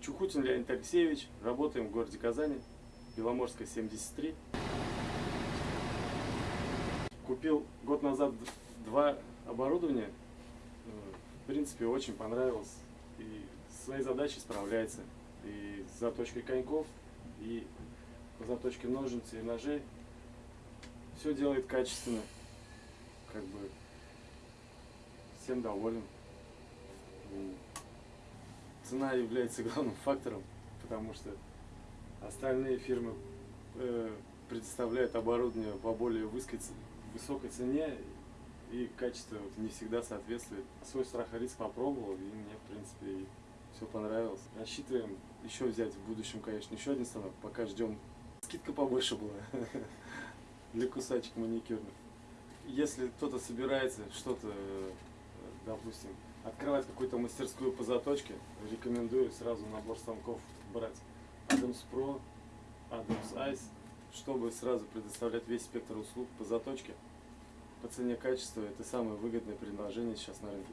Чухутин Леонид Алексеевич. Работаем в городе Казани. Беломорская, 73. Купил год назад два оборудования. В принципе, очень понравилось. И своей задачей справляется. И с заточкой коньков, и по заточке ножниц и ножей. Все делает качественно. Как бы всем доволен. Цена является главным фактором, потому что остальные фирмы э, предоставляют оборудование по более высокой, высокой цене и качество не всегда соответствует. Свой страх и риск попробовал и мне в принципе все понравилось. Рассчитываем еще взять в будущем, конечно, еще один станок, пока ждем. Скидка побольше была для кусачек маникюрных. Если кто-то собирается что-то, допустим, открывать какую-то мастерскую по заточке, рекомендую сразу набор станков брать. Adams Pro, Adams Ice, чтобы сразу предоставлять весь спектр услуг по заточке. По цене качества это самое выгодное предложение сейчас на рынке.